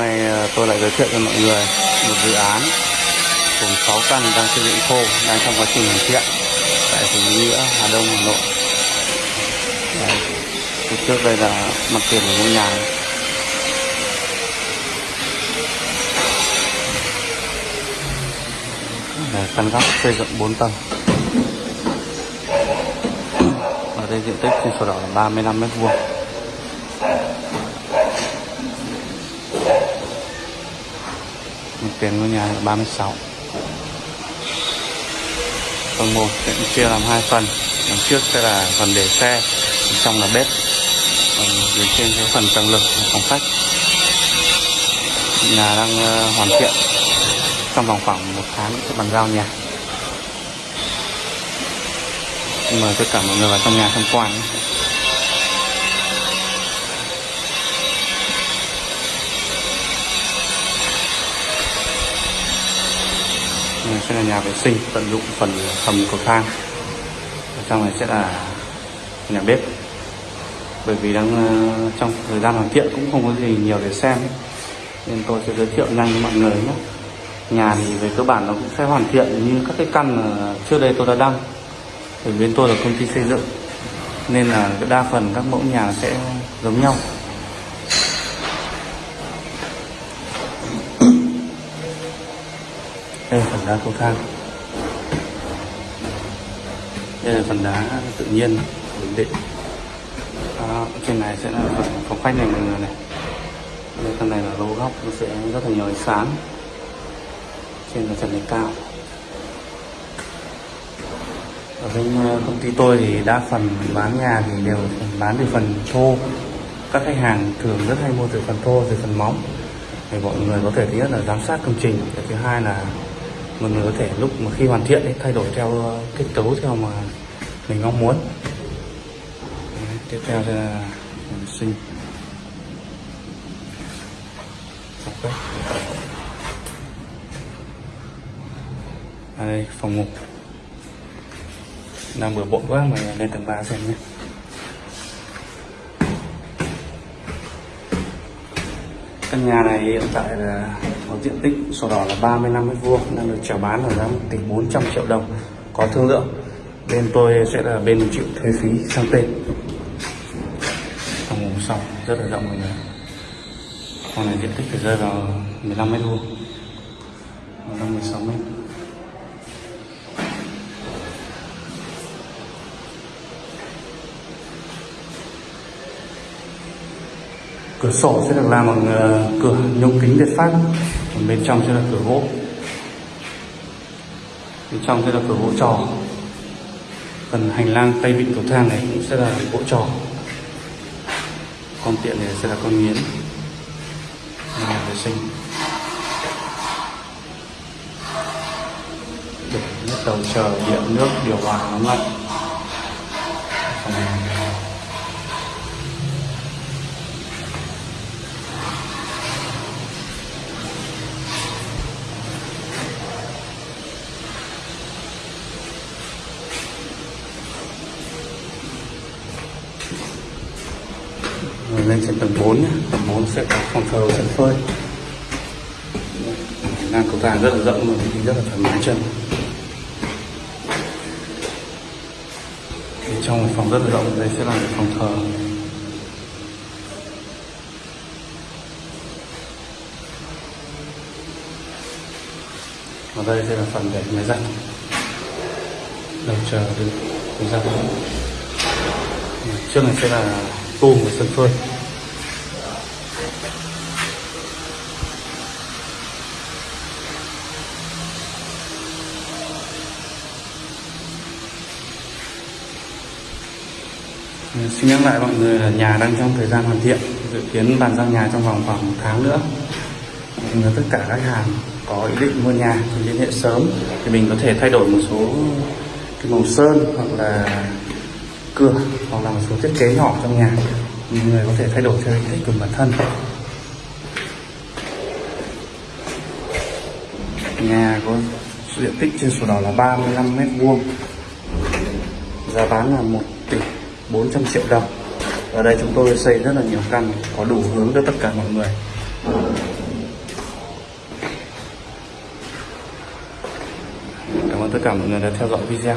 nay ờ, tôi lại giới thiệu cho mọi người một dự án gồm 6 căn đang xây dựng khô đang trong quá trình hoàn thiện tại phường Nghĩa Hà Đông Hà Nội. Phía trước đây là mặt tiền của ngôi nhà. Đây, căn góc xây dựng 4 tầng. Ở đây diện tích trên sổ đỏ là 35 mét vuông. Mặt tiền ngôi nhà là 36 tầng 1 sẽ chia làm hai phần. Đằng trước sẽ là phần để xe trong là bếp. Còn dưới trên cái phần tầng lực là phòng khách. Nhà đang ờ, hoàn thiện. Trong vòng khoảng một tháng sẽ bàn giao nhà. Mời tất cả mọi người vào trong nhà tham quan nhé. Sẽ là nhà vệ sinh, tận dụng phần hầm cầu thang. Ở trong này sẽ là nhà bếp. Bởi vì đang ờ, trong thời gian hoàn thiện cũng không có gì nhiều để xem. Nên tôi sẽ giới thiệu nhanh với mọi người nhé. Nhà thì về cơ bản nó cũng sẽ hoàn thiện như các cái căn mà trước đây tôi đã đăng. Bởi bên tôi là công ty xây dựng. Nên là đa phần các mẫu nhà sẽ giống nhau. Đây là phần đá cầu thang. Đây là phần đá tự nhiên ổn định. À, trên này sẽ là phần phòng khách này mọi người này. Đây phần này là lô góc nó sẽ rất là nhiều ánh sáng. Trên là trần này cao. Ở bên ờ, công ty tôi thì đa phần bán nhà thì đều bán từ phần thô. Các khách hàng thường rất hay mua từ phần thô từ phần móng. Thì mọi người có thể thứ nhất là giám sát công trình cái thứ hai là mình có thể lúc mà khi hoàn thiện ấy, thay đổi theo ờ, kết cấu theo mà mình mong muốn. Đấy, tiếp theo là mình sinh Phòng khách. Đây phòng ngủ. Đang bừa bộn quá mà lên tầng 3 xem nhé. Căn nhà này hiện tại là có diện tích sổ đỏ là 35 mét vuông, đang được chào bán ở giá 1 tỷ 400 triệu đồng, có thương lượng. Bên tôi sẽ là bên chịu thuế phí sang tên. Phòng ngủ xong rất là rộng mọi người. Con này diện tích phải rơi vào 15 mét vuông 15 16 mét. Cửa sổ sẽ được làm bằng ờ, cửa nhôm kính Việt Pháp. Còn bên trong sẽ là cửa gỗ. Bên trong sẽ là cửa gỗ trò. Phần hành lang tay vịn cầu thang này cũng sẽ là gỗ trò. Con tiện này sẽ là con nghiến nhà vệ sinh. Để đầu chờ điện, nước, điều hòa nóng lạnh. Lên trên tầng 4 nhé tầng 4 sẽ có phòng thờ sân phơi. Ngang cầu thang rất là rộng luôn đi rất là thoải mái chân. Thì trong phòng rất là rộng, đây sẽ là phòng thờ. Ở đây sẽ là phần để máy giặt. Đầu chờ được ra trước này sẽ là tôm và sân phơi. Ừ, xin nhắc lại mọi người là nhà đang trong thời gian hoàn thiện, Dự kiến bàn giao nhà trong vòng khoảng một tháng nữa. Nên tất cả các hàng có ý định mua nhà thì liên hệ sớm Thì mình có thể thay đổi một số cái màu sơn hoặc là cửa hoặc là một số thiết kế nhỏ trong nhà. Mọi người có thể thay đổi theo ý thích của bản thân. nhà có diện tích trên sổ đỏ là 35 mét vuông. Giá bán là 1 tỷ 400 triệu đồng. Ở đây chúng tôi xây rất là nhiều căn, có đủ hướng cho tất cả mọi người. Cảm ơn tất cả mọi người đã theo dõi video.